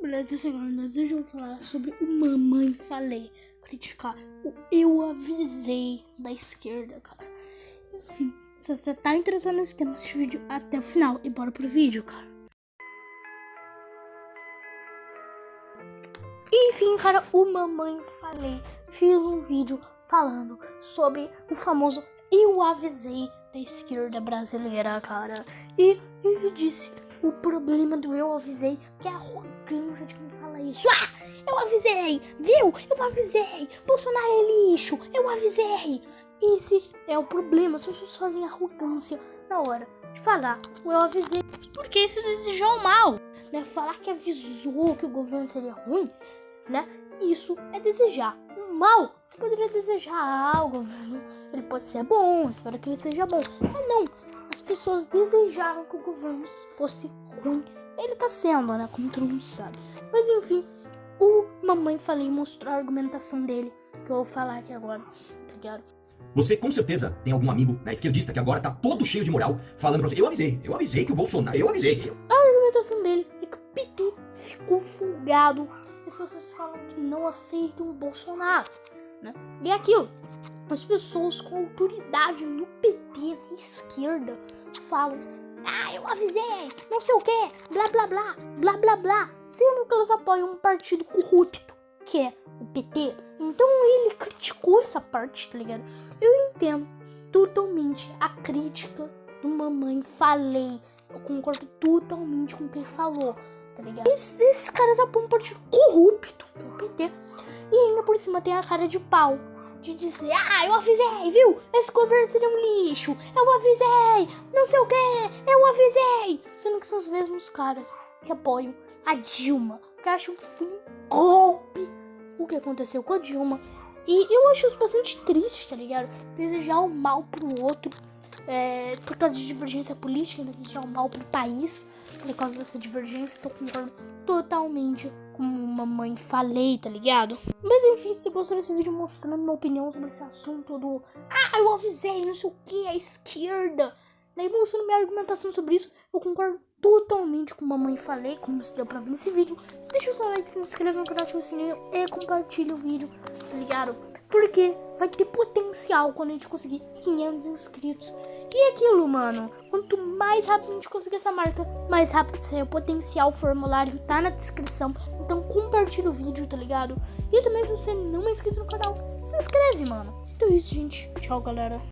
Beleza, segundas, hoje eu vou falar sobre o Mamãe Falei. Criticar o Eu Avisei da esquerda, cara. Enfim, se você tá interessado nesse tema, assiste o vídeo até o final e bora pro vídeo, cara. Enfim, cara, o Mamãe Falei fez um vídeo falando sobre o famoso Eu Avisei da esquerda brasileira, cara. E ele disse o problema do eu avisei, que é a arrogância de quem fala isso. Ah, eu avisei, viu? Eu avisei. Bolsonaro é lixo, eu avisei. Esse é o problema, as pessoas fazem arrogância na hora de falar eu avisei. Porque isso desejou mal, né? Falar que avisou que o governo seria ruim, né? Isso é desejar mal. Você poderia desejar ah, o governo, ele pode ser bom, espero que ele seja bom. Mas não, pessoas desejaram que o governo fosse ruim. Ele tá sendo, né? Como todo mundo sabe. Mas enfim, o Mamãe Falei mostrou a argumentação dele, que eu vou falar aqui agora, tá ligado? Você com certeza tem algum amigo né, esquerdista que agora tá todo cheio de moral, falando pra você, eu avisei, eu avisei que o Bolsonaro, eu avisei. A argumentação dele é que o PT ficou folgado. As pessoas falam que não aceitam o Bolsonaro, né? E é aquilo, as pessoas com autoridade no PT, na esquerda, falam: Ah, eu avisei, não sei o que, blá blá blá, blá blá blá, sendo que elas apoiam um partido corrupto, que é o PT. Então ele criticou essa parte, tá ligado? Eu entendo totalmente a crítica do Mamãe Falei. Eu concordo totalmente com o que ele falou, tá ligado? Esses, esses caras apoiam um partido corrupto, que é o PT. E ainda por cima tem a cara de pau de dizer, ah, eu avisei, viu? Esse governo seria um lixo, eu avisei, não sei o que, eu avisei. Sendo que são os mesmos caras que apoiam a Dilma, que acham que foi um golpe o que aconteceu com a Dilma. E eu acho isso bastante triste, tá ligado? Desejar o mal pro outro, é, por causa de divergência política, desejar o mal pro país, por causa dessa divergência, então concordo totalmente como mamãe falei, tá ligado? Mas enfim, se gostou desse vídeo mostrando minha opinião sobre esse assunto do Ah, eu avisei, não sei o que, a esquerda. Daí mostrando minha argumentação sobre isso, eu concordo totalmente com mamãe falei, como se deu pra ver nesse vídeo. Deixa o seu like, se inscreve no canal, ativa o sininho e compartilha o vídeo, tá ligado? Porque vai ter potencial quando a gente conseguir 500 inscritos. E é aquilo, mano. Quanto mais rápido a gente conseguir essa marca, mais rápido sai o potencial. O formulário tá na descrição. Então compartilha o vídeo, tá ligado? E também se você não é inscrito no canal, se inscreve, mano. Então é isso, gente. Tchau, galera.